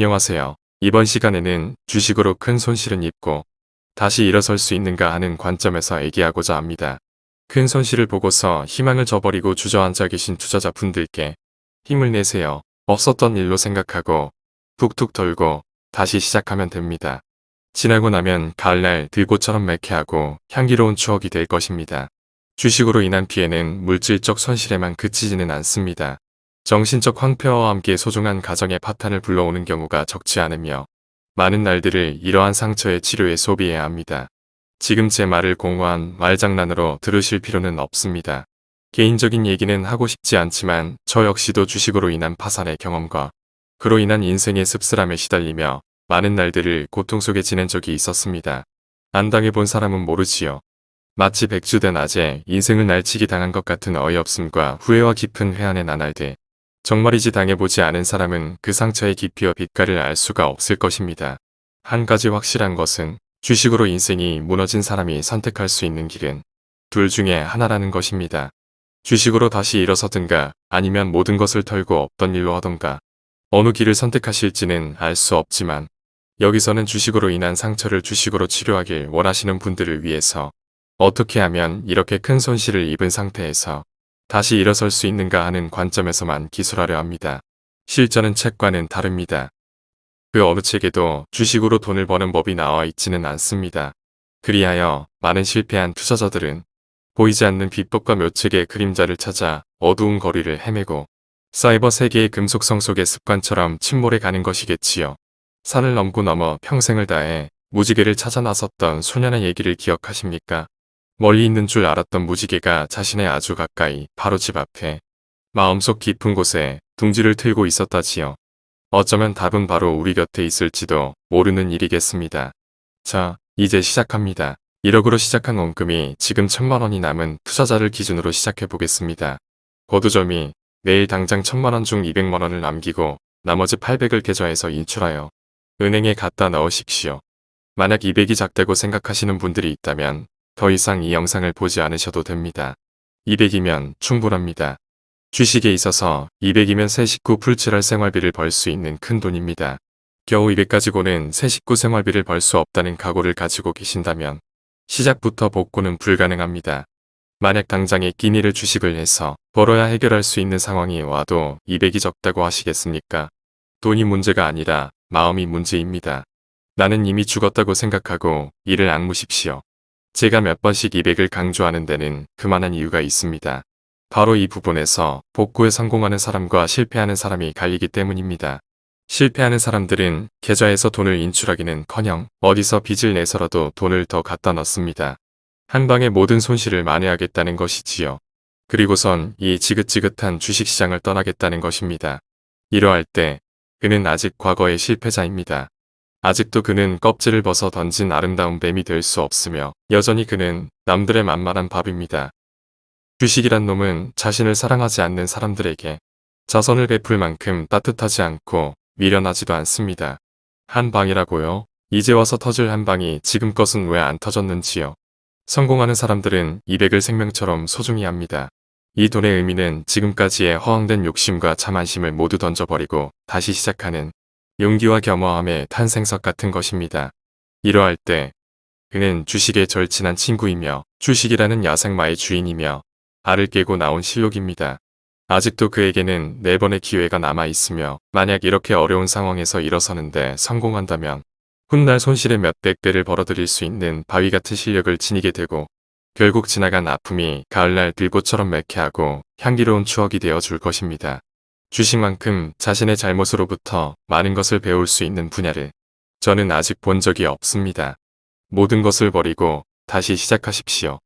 안녕하세요. 이번 시간에는 주식으로 큰 손실은 입고 다시 일어설 수 있는가 하는 관점에서 얘기하고자 합니다. 큰 손실을 보고서 희망을 저버리고 주저앉아 계신 투자자분들께 힘을 내세요. 없었던 일로 생각하고 툭툭 털고 다시 시작하면 됩니다. 지나고 나면 가을날 들꽃처럼 매캐하고 향기로운 추억이 될 것입니다. 주식으로 인한 피해는 물질적 손실에만 그치지는 않습니다. 정신적 황폐화와 함께 소중한 가정의 파탄을 불러오는 경우가 적지 않으며 많은 날들을 이러한 상처의 치료에 소비해야 합니다. 지금 제 말을 공허한 말장난으로 들으실 필요는 없습니다. 개인적인 얘기는 하고 싶지 않지만 저 역시도 주식으로 인한 파산의 경험과 그로 인한 인생의 씁쓸함에 시달리며 많은 날들을 고통 속에 지낸 적이 있었습니다. 안 당해본 사람은 모르지요. 마치 백주된 낮에 인생을 날치기 당한 것 같은 어이없음과 후회와 깊은 회한의 나날들. 정말이지 당해보지 않은 사람은 그 상처의 깊이와 빛깔을 알 수가 없을 것입니다. 한 가지 확실한 것은 주식으로 인생이 무너진 사람이 선택할 수 있는 길은 둘 중에 하나라는 것입니다. 주식으로 다시 일어서든가 아니면 모든 것을 털고 없던 일로 하던가 어느 길을 선택하실지는 알 수 없지만 여기서는 주식으로 인한 상처를 주식으로 치료하길 원하시는 분들을 위해서 어떻게 하면 이렇게 큰 손실을 입은 상태에서 다시 일어설 수 있는가 하는 관점에서만 기술하려 합니다. 실전은 책과는 다릅니다. 그 어느 책에도 주식으로 돈을 버는 법이 나와 있지는 않습니다. 그리하여 많은 실패한 투자자들은 보이지 않는 비법과 묘책의 그림자를 찾아 어두운 거리를 헤매고 사이버 세계의 금속성 속의 습관처럼 침몰해 가는 것이겠지요. 산을 넘고 넘어 평생을 다해 무지개를 찾아 나섰던 소년의 얘기를 기억하십니까? 멀리 있는 줄 알았던 무지개가 자신의 아주 가까이 바로 집 앞에 마음속 깊은 곳에 둥지를 틀고 있었다지요. 어쩌면 답은 바로 우리 곁에 있을지도 모르는 일이겠습니다. 자, 이제 시작합니다. 1억으로 시작한 원금이 지금 천만원이 남은 투자자를 기준으로 시작해보겠습니다. 거두점이 내일 당장 천만원 중 200만원을 남기고 나머지 800을 계좌에서 인출하여 은행에 갖다 넣으십시오. 만약 200이 작다고 생각하시는 분들이 있다면 더 이상 이 영상을 보지 않으셔도 됩니다. 200이면 충분합니다. 주식에 있어서 200이면 새 식구 풀칠할 생활비를 벌 수 있는 큰 돈입니다. 겨우 200 가지고는 새 식구 생활비를 벌 수 없다는 각오를 가지고 계신다면 시작부터 복구는 불가능합니다. 만약 당장에 끼니를 주식을 해서 벌어야 해결할 수 있는 상황이 와도 200이 적다고 하시겠습니까? 돈이 문제가 아니라 마음이 문제입니다. 나는 이미 죽었다고 생각하고 이를 악무십시오. 제가 몇 번씩 200을 강조하는 데는 그만한 이유가 있습니다. 바로 이 부분에서 복구에 성공하는 사람과 실패하는 사람이 갈리기 때문입니다. 실패하는 사람들은 계좌에서 돈을 인출하기는커녕 어디서 빚을 내서라도 돈을 더 갖다 넣습니다. 한 방에 모든 손실을 만회하겠다는 것이지요. 그리고선 이 지긋지긋한 주식시장을 떠나겠다는 것입니다. 이러할 때 그는 아직 과거의 실패자입니다. 아직도 그는 껍질을 벗어 던진 아름다운 뱀이 될 수 없으며 여전히 그는 남들의 만만한 밥입니다. 주식이란 놈은 자신을 사랑하지 않는 사람들에게 자선을 베풀 만큼 따뜻하지 않고 미련하지도 않습니다. 한 방이라고요? 이제 와서 터질 한 방이 지금 것은 왜 안 터졌는지요. 성공하는 사람들은 200을 생명처럼 소중히 합니다. 이 돈의 의미는 지금까지의 허황된 욕심과 자만심을 모두 던져버리고 다시 시작하는 용기와 겸허함의 탄생석 같은 것입니다. 이러할 때 그는 주식의 절친한 친구이며 주식이라는 야생마의 주인이며 알을 깨고 나온 실록입니다. 아직도 그에게는 네 번의 기회가 남아 있으며 만약 이렇게 어려운 상황에서 일어서는데 성공한다면 훗날 손실의 몇백 배를 벌어들일 수 있는 바위 같은 실력을 지니게 되고 결국 지나간 아픔이 가을날 들꽃처럼 매캐하고 향기로운 추억이 되어 줄 것입니다. 주식만큼 자신의 잘못으로부터 많은 것을 배울 수 있는 분야를 저는 아직 본 적이 없습니다. 모든 것을 버리고 다시 시작하십시오.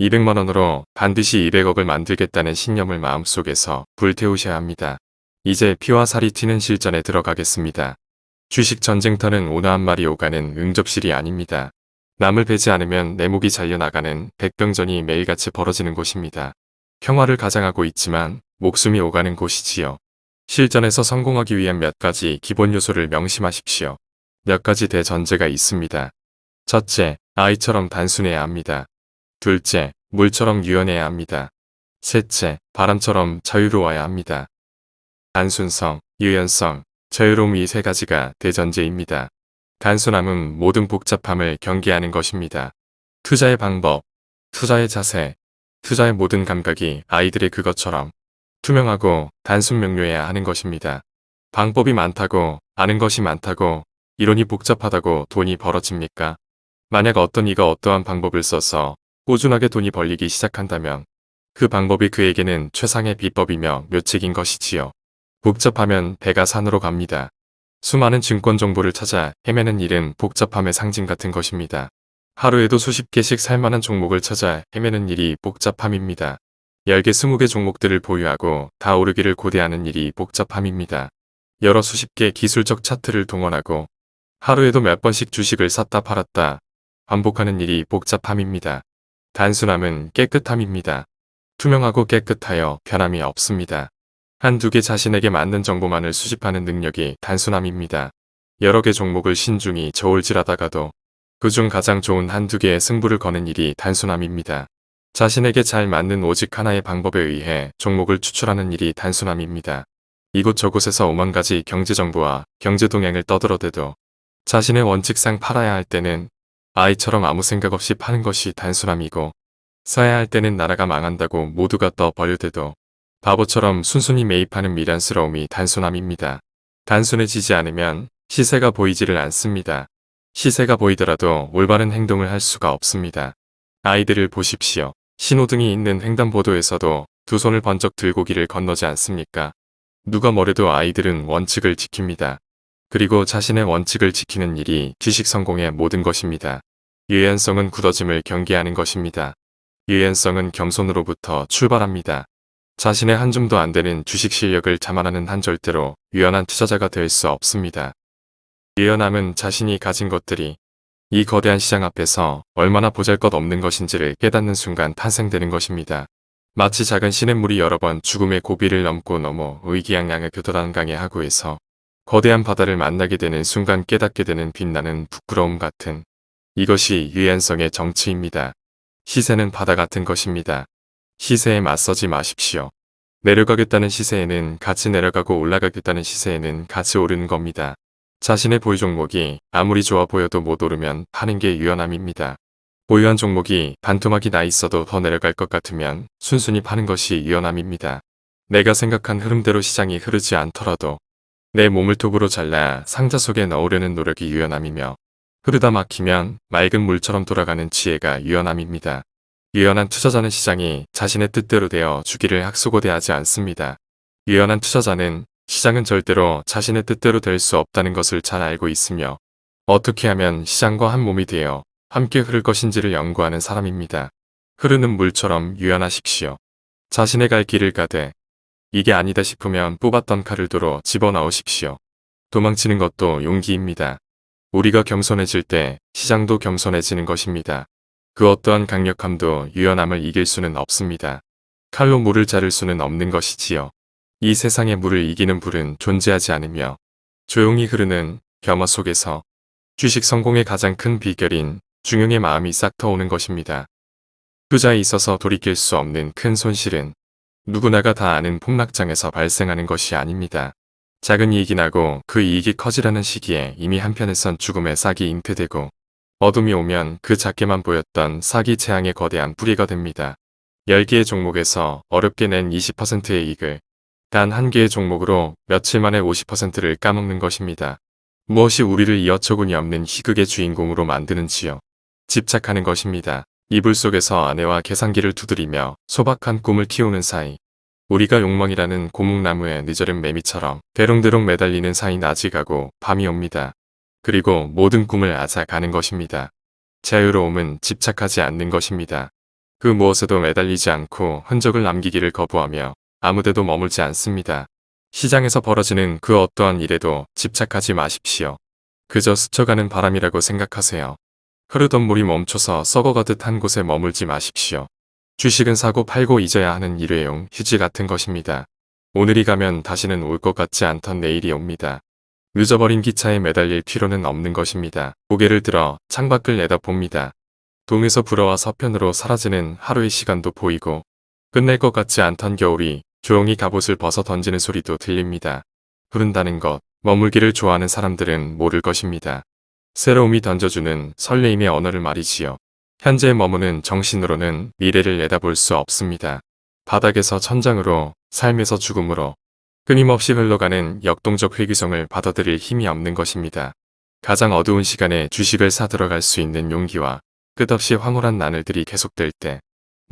200만원으로 반드시 200억을 만들겠다는 신념을 마음속에서 불태우셔야 합니다. 이제 피와 살이 튀는 실전에 들어가겠습니다. 주식 전쟁터는 오나한 말이 오가는 응접실이 아닙니다. 남을 베지 않으면 내 목이 잘려나가는 백병전이 매일같이 벌어지는 곳입니다. 평화를 가장하고 있지만 목숨이 오가는 곳이지요. 실전에서 성공하기 위한 몇 가지 기본 요소를 명심하십시오. 몇 가지 대전제가 있습니다. 첫째, 아이처럼 단순해야 합니다. 둘째, 물처럼 유연해야 합니다. 셋째, 바람처럼 자유로워야 합니다. 단순성, 유연성, 자유로움 이 세 가지가 대전제입니다. 단순함은 모든 복잡함을 경계하는 것입니다. 투자의 방법, 투자의 자세, 투자의 모든 감각이 아이들의 그것처럼 투명하고 단순 명료해야 하는 것입니다. 방법이 많다고 아는 것이 많다고 이론이 복잡하다고 돈이 벌어집니까? 만약 어떤 이가 어떠한 방법을 써서 꾸준하게 돈이 벌리기 시작한다면 그 방법이 그에게는 최상의 비법이며 묘책인 것이지요. 복잡하면 배가 산으로 갑니다. 수많은 증권 정보를 찾아 헤매는 일은 복잡함의 상징 같은 것입니다. 하루에도 수십 개씩 살만한 종목을 찾아 헤매는 일이 복잡함입니다. 10개 20개 종목들을 보유하고 다 오르기를 고대하는 일이 복잡함입니다. 여러 수십 개 기술적 차트를 동원하고 하루에도 몇 번씩 주식을 샀다 팔았다 반복하는 일이 복잡함입니다. 단순함은 깨끗함입니다. 투명하고 깨끗하여 변함이 없습니다. 한두 개 자신에게 맞는 정보만을 수집하는 능력이 단순함입니다. 여러 개 종목을 신중히 저울질하다가도 그중 가장 좋은 한두 개의 승부를 거는 일이 단순함입니다. 자신에게 잘 맞는 오직 하나의 방법에 의해 종목을 추출하는 일이 단순함입니다. 이곳저곳에서 오만 가지 경제정보와 경제동향을 떠들어대도 자신의 원칙상 팔아야 할 때는 아이처럼 아무 생각 없이 파는 것이 단순함이고 사야 할 때는 나라가 망한다고 모두가 떠 버려대도 바보처럼 순순히 매입하는 미련스러움이 단순함입니다. 단순해지지 않으면 시세가 보이지를 않습니다. 시세가 보이더라도 올바른 행동을 할 수가 없습니다. 아이들을 보십시오. 신호등이 있는 횡단보도에서도 두 손을 번쩍 들고 길을 건너지 않습니까? 누가 뭐래도 아이들은 원칙을 지킵니다. 그리고 자신의 원칙을 지키는 일이 지식 성공의 모든 것입니다. 유연성은 굳어짐을 경계하는 것입니다. 유연성은 겸손으로부터 출발합니다. 자신의 한 줌도 안 되는 주식 실력을 자만하는 한 절대로 유연한 투자자가 될 수 없습니다. 유연함은 자신이 가진 것들이 이 거대한 시장 앞에서 얼마나 보잘것없는 것인지를 깨닫는 순간 탄생되는 것입니다. 마치 작은 시냇물이 여러 번 죽음의 고비를 넘고 넘어 의기양양의 교도단 강의 하구에서 거대한 바다를 만나게 되는 순간 깨닫게 되는 빛나는 부끄러움 같은 이것이 유연성의 정치입니다. 시세는 바다 같은 것입니다. 시세에 맞서지 마십시오. 내려가겠다는 시세에는 같이 내려가고 올라가겠다는 시세에는 같이 오르는 겁니다. 자신의 보유 종목이 아무리 좋아 보여도 못 오르면 파는 게 유연함입니다. 보유한 종목이 반토막이 나 있어도 더 내려갈 것 같으면 순순히 파는 것이 유연함입니다. 내가 생각한 흐름대로 시장이 흐르지 않더라도 내 몸을 톱으로 잘라 상자 속에 넣으려는 노력이 유연함이며 흐르다 막히면 맑은 물처럼 돌아가는 지혜가 유연함입니다. 유연한 투자자는 시장이 자신의 뜻대로 되어 주기를 학수고대하지 않습니다. 유연한 투자자는 시장은 절대로 자신의 뜻대로 될 수 없다는 것을 잘 알고 있으며 어떻게 하면 시장과 한 몸이 되어 함께 흐를 것인지를 연구하는 사람입니다. 흐르는 물처럼 유연하십시오. 자신의 갈 길을 가되 이게 아니다 싶으면 뽑았던 칼을 도로 집어넣으십시오. 도망치는 것도 용기입니다. 우리가 겸손해질 때 시장도 겸손해지는 것입니다. 그 어떠한 강력함도 유연함을 이길 수는 없습니다. 칼로 물을 자를 수는 없는 것이지요. 이 세상의 물을 이기는 불은 존재하지 않으며 조용히 흐르는 겸허 속에서 주식 성공의 가장 큰 비결인 중용의 마음이 싹 터오는 것입니다. 투자에 있어서 돌이킬 수 없는 큰 손실은 누구나가 다 아는 폭락장에서 발생하는 것이 아닙니다. 작은 이익이 나고 그 이익이 커지라는 시기에 이미 한편에선 죽음의 싹이 잉태되고 어둠이 오면 그 작게만 보였던 사기 재앙의 거대한 뿌리가 됩니다. 10개의 종목에서 어렵게 낸 20%의 이익을 단 한 개의 종목으로 며칠 만에 50%를 까먹는 것입니다. 무엇이 우리를 이 어처구니 없는 희극의 주인공으로 만드는지요. 집착하는 것입니다. 이불 속에서 아내와 계산기를 두드리며 소박한 꿈을 키우는 사이 우리가 욕망이라는 고목나무에 늦어른 매미처럼 대롱대롱 매달리는 사이 낮이 가고 밤이 옵니다. 그리고 모든 꿈을 앗아가는 것입니다. 자유로움은 집착하지 않는 것입니다. 그 무엇에도 매달리지 않고 흔적을 남기기를 거부하며 아무데도 머물지 않습니다. 시장에서 벌어지는 그 어떠한 일에도 집착하지 마십시오. 그저 스쳐가는 바람이라고 생각하세요. 흐르던 물이 멈춰서 썩어가듯 한 곳에 머물지 마십시오. 주식은 사고 팔고 잊어야 하는 일회용 휴지 같은 것입니다. 오늘이 가면 다시는 올 것 같지 않던 내일이 옵니다. 늦어버린 기차에 매달릴 필요는 없는 것입니다. 고개를 들어 창밖을 내다봅니다. 동에서 불어와 서편으로 사라지는 하루의 시간도 보이고 끝낼 것 같지 않던 겨울이 조용히 갑옷을 벗어 던지는 소리도 들립니다. 흐른다는 것, 머물기를 좋아하는 사람들은 모를 것입니다. 새로움이 던져주는 설레임의 언어를 말이지요. 현재 머무는 정신으로는 미래를 내다볼 수 없습니다. 바닥에서 천장으로, 삶에서 죽음으로 끊임없이 흘러가는 역동적 회귀성을 받아들일 힘이 없는 것입니다. 가장 어두운 시간에 주식을 사들어갈 수 있는 용기와 끝없이 황홀한 나날들이 계속될 때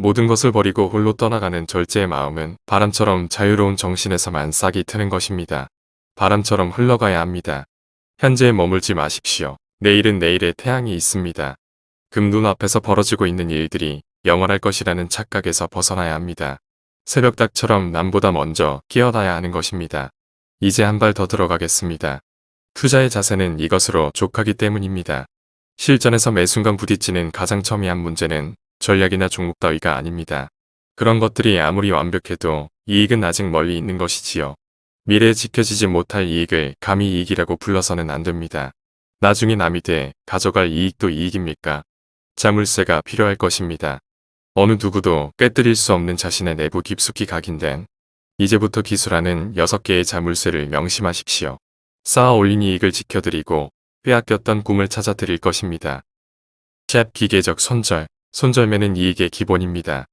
모든 것을 버리고 홀로 떠나가는 절제의 마음은 바람처럼 자유로운 정신에서만 싹이 트는 것입니다. 바람처럼 흘러가야 합니다. 현재에 머물지 마십시오. 내일은 내일의 태양이 있습니다. 금 눈 앞에서 벌어지고 있는 일들이 영원할 것이라는 착각에서 벗어나야 합니다. 새벽닭처럼 남보다 먼저 깨어나야 하는 것입니다. 이제 한 발 더 들어가겠습니다. 투자의 자세는 이것으로 족하기 때문입니다. 실전에서 매 순간 부딪히는 가장 첨예한 문제는 전략이나 종목 따위가 아닙니다. 그런 것들이 아무리 완벽해도 이익은 아직 멀리 있는 것이지요. 미래에 지켜지지 못할 이익을 감히 이익이라고 불러서는 안 됩니다. 나중에 남이 돼 가져갈 이익도 이익입니까? 자물쇠가 필요할 것입니다. 어느 누구도 깨뜨릴 수 없는 자신의 내부 깊숙이 각인된 이제부터 기술하는 6개의 자물쇠를 명심하십시오. 쌓아 올린 이익을 지켜드리고 빼앗겼던 꿈을 찾아드릴 것입니다. 캡 기계적 손절, 손절매는 이익의 기본입니다.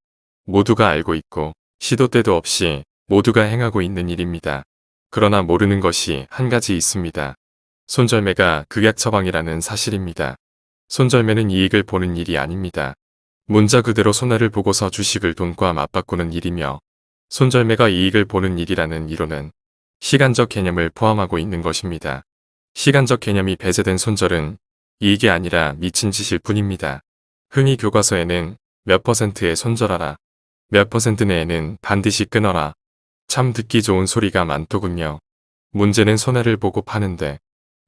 모두가 알고 있고 시도 때도 없이 모두가 행하고 있는 일입니다. 그러나 모르는 것이 한 가지 있습니다. 손절매가 극약 처방이라는 사실입니다. 손절매는 이익을 보는 일이 아닙니다. 문자 그대로 손해를 보고서 주식을 돈과 맞바꾸는 일이며 손절매가 이익을 보는 일이라는 이론은 시간적 개념을 포함하고 있는 것입니다. 시간적 개념이 배제된 손절은 이익이 아니라 미친 짓일 뿐입니다. 흔히 교과서에는 몇 퍼센트에 손절하라, 몇 퍼센트 내에는 반드시 끊어라. 참 듣기 좋은 소리가 많더군요. 문제는 손해를 보고 파는데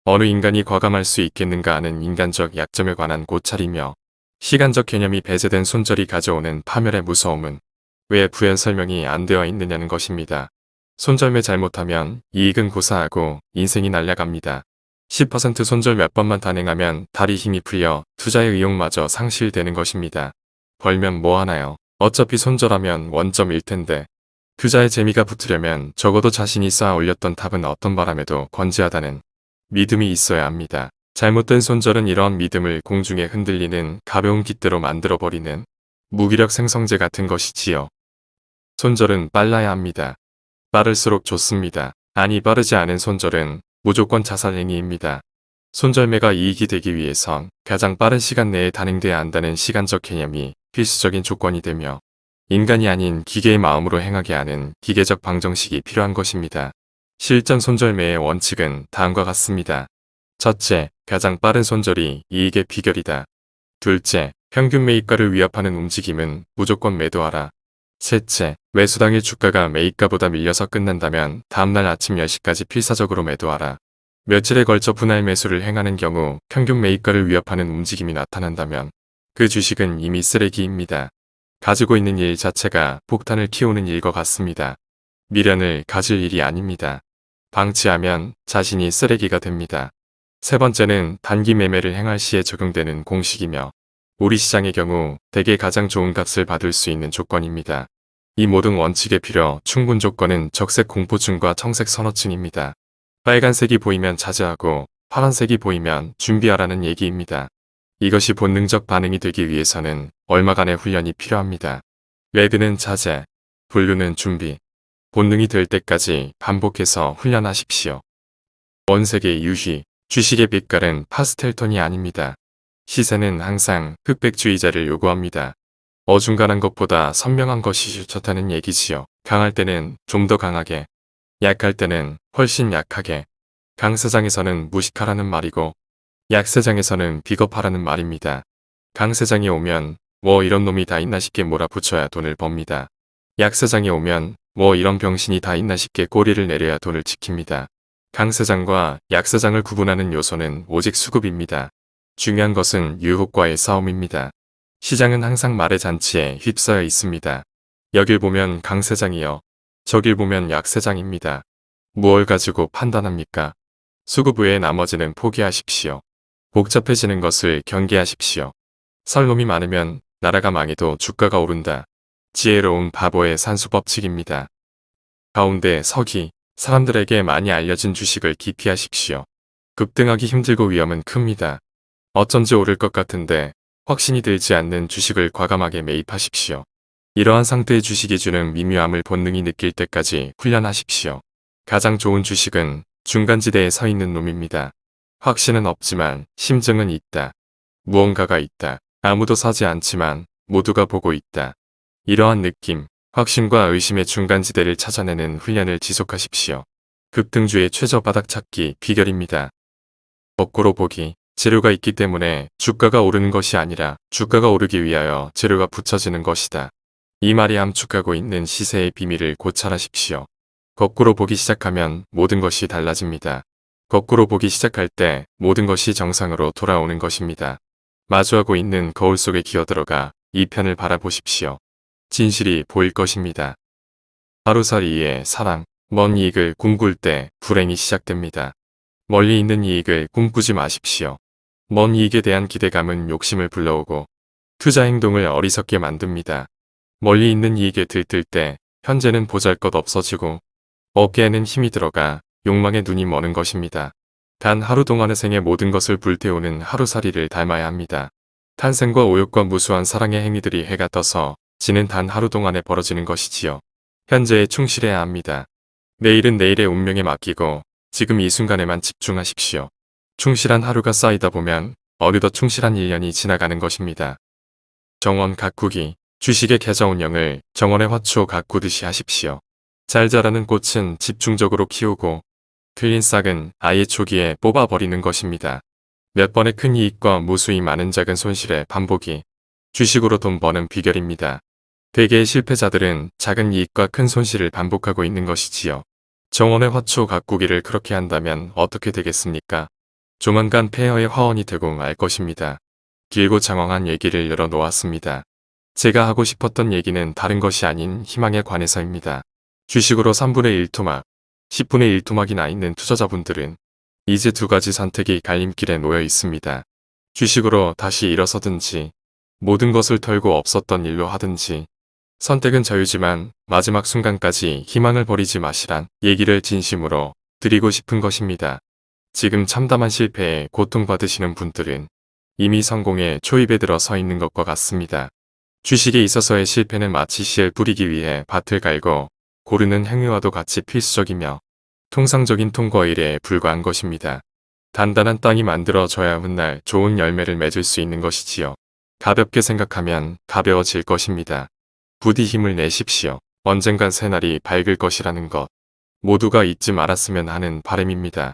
어느 인간이 과감할 수 있겠는가 하는 인간적 약점에 관한 고찰이며 시간적 개념이 배제된 손절이 가져오는 파멸의 무서움은 왜 부연 설명이 안 되어 있느냐는 것입니다. 손절매 잘못하면 이익은 고사하고 인생이 날아갑니다. 10% 손절 몇 번만 단행하면 다리 힘이 풀려 투자의 의욕마저 상실되는 것입니다. 벌면 뭐하나요? 어차피 손절하면 원점일 텐데 투자의 재미가 붙으려면 적어도 자신이 쌓아 올렸던 탑은 어떤 바람에도 건재하다는 믿음이 있어야 합니다. 잘못된 손절은 이러한 믿음을 공중에 흔들리는 가벼운 깃대로 만들어버리는 무기력 생성제 같은 것이지요. 손절은 빨라야 합니다. 빠를수록 좋습니다. 아니 빠르지 않은 손절은 무조건 자살행위입니다. 손절매가 이익이 되기 위해선 가장 빠른 시간 내에 단행돼야 한다는 시간적 개념이 필수적인 조건이 되며 인간이 아닌 기계의 마음으로 행하게 하는 기계적 방정식이 필요한 것입니다. 실전 손절매의 원칙은 다음과 같습니다. 첫째, 가장 빠른 손절이 이익의 비결이다. 둘째, 평균 매입가를 위협하는 움직임은 무조건 매도하라. 셋째, 매수당일 주가가 매입가보다 밀려서 끝난다면 다음날 아침 10시까지 필사적으로 매도하라. 며칠에 걸쳐 분할 매수를 행하는 경우 평균 매입가를 위협하는 움직임이 나타난다면 그 주식은 이미 쓰레기입니다. 가지고 있는 일 자체가 폭탄을 키우는 일과 같습니다. 미련을 가질 일이 아닙니다. 방치하면 자신이 쓰레기가 됩니다. 세 번째는 단기 매매를 행할 시에 적용되는 공식이며 우리 시장의 경우 대개 가장 좋은 값을 받을 수 있는 조건입니다. 이 모든 원칙의 필요 충분 조건은 적색 공포증과 청색 선호증입니다. 빨간색이 보이면 자제하고 파란색이 보이면 준비하라는 얘기입니다. 이것이 본능적 반응이 되기 위해서는 얼마간의 훈련이 필요합니다. 레드는 자제, 블루는 준비, 본능이 될 때까지 반복해서 훈련하십시오. 원색의 유희, 주식의 빛깔은 파스텔 톤이 아닙니다. 시세는 항상 흑백주의자를 요구합니다. 어중간한 것보다 선명한 것이 좋다는 얘기지요. 강할 때는 좀 더 강하게, 약할 때는 훨씬 약하게, 강세장에서는 무식하라는 말이고 약세장에서는 비겁하라는 말입니다. 강세장이 오면 뭐 이런 놈이 다 있나 싶게 몰아붙여야 돈을 법니다. 약세장이 오면 뭐 이런 병신이 다 있나 싶게 꼬리를 내려야 돈을 지킵니다. 강세장과 약세장을 구분하는 요소는 오직 수급입니다. 중요한 것은 유혹과의 싸움입니다. 시장은 항상 말의 잔치에 휩싸여 있습니다. 여길 보면 강세장이요. 저길 보면 약세장입니다. 무얼 가지고 판단합니까? 수급 외에 나머지는 포기하십시오. 복잡해지는 것을 경계하십시오. 살놈이 많으면 나라가 망해도 주가가 오른다. 지혜로운 바보의 산수법칙입니다. 가운데 서기, 사람들에게 많이 알려진 주식을 기피하십시오. 급등하기 힘들고 위험은 큽니다. 어쩐지 오를 것 같은데 확신이 들지 않는 주식을 과감하게 매입하십시오. 이러한 상태의 주식이 주는 미묘함을 본능이 느낄 때까지 훈련하십시오. 가장 좋은 주식은 중간지대에 서 있는 놈입니다. 확신은 없지만 심증은 있다. 무언가가 있다. 아무도 사지 않지만 모두가 보고 있다. 이러한 느낌, 확신과 의심의 중간지대를 찾아내는 훈련을 지속하십시오. 급등주의 최저 바닥 찾기 비결입니다. 거꾸로 보기, 재료가 있기 때문에 주가가 오르는 것이 아니라 주가가 오르기 위하여 재료가 붙여지는 것이다. 이 말이 함축하고 있는 시세의 비밀을 고찰하십시오. 거꾸로 보기 시작하면 모든 것이 달라집니다. 거꾸로 보기 시작할 때 모든 것이 정상으로 돌아오는 것입니다. 마주하고 있는 거울 속에 기어들어가 이 편을 바라보십시오. 진실이 보일 것입니다. 하루살이의 사랑, 먼 이익을 꿈꿀 때 불행이 시작됩니다. 멀리 있는 이익을 꿈꾸지 마십시오. 먼 이익에 대한 기대감은 욕심을 불러오고 투자 행동을 어리석게 만듭니다. 멀리 있는 이익에 들뜰 때 현재는 보잘것 없어지고 어깨에는 힘이 들어가 욕망의 눈이 머는 것입니다. 단 하루 동안의 생의 모든 것을 불태우는 하루살이를 닮아야 합니다. 탄생과 오욕과 무수한 사랑의 행위들이 해가 떠서 지는 단 하루 동안에 벌어지는 것이지요. 현재에 충실해야 합니다. 내일은 내일의 운명에 맡기고 지금 이 순간에만 집중하십시오. 충실한 하루가 쌓이다 보면 어느덧 충실한 1년이 지나가는 것입니다. 정원 가꾸기, 주식의 계좌 운영을 정원의 화초 가꾸듯이 하십시오. 잘 자라는 꽃은 집중적으로 키우고 틀린 싹은 아예 초기에 뽑아버리는 것입니다. 몇 번의 큰 이익과 무수히 많은 작은 손실의 반복이 주식으로 돈 버는 비결입니다. 대개의 실패자들은 작은 이익과 큰 손실을 반복하고 있는 것이지요. 정원의 화초 가꾸기를 그렇게 한다면 어떻게 되겠습니까? 조만간 폐허의 화원이 되고 말 것입니다. 길고 장황한 얘기를 열어놓았습니다. 제가 하고 싶었던 얘기는 다른 것이 아닌 희망에 관해서입니다. 주식으로 3분의 1 토막, 10분의 1 토막이 나 있는 투자자분들은 이제 두 가지 선택이 갈림길에 놓여 있습니다. 주식으로 다시 일어서든지 모든 것을 털고 없었던 일로 하든지 선택은 자유지만 마지막 순간까지 희망을 버리지 마시란 얘기를 진심으로 드리고 싶은 것입니다. 지금 참담한 실패에 고통받으시는 분들은 이미 성공의 초입에 들어 서 있는 것과 같습니다. 주식에 있어서의 실패는 마치 씨를 뿌리기 위해 밭을 갈고 고르는 행위와도 같이 필수적이며 통상적인 통과 일에 불과한 것입니다. 단단한 땅이 만들어져야 훗날 좋은 열매를 맺을 수 있는 것이지요. 가볍게 생각하면 가벼워질 것입니다. 부디 힘을 내십시오. 언젠간 새날이 밝을 것이라는 것. 모두가 잊지 말았으면 하는 바람입니다.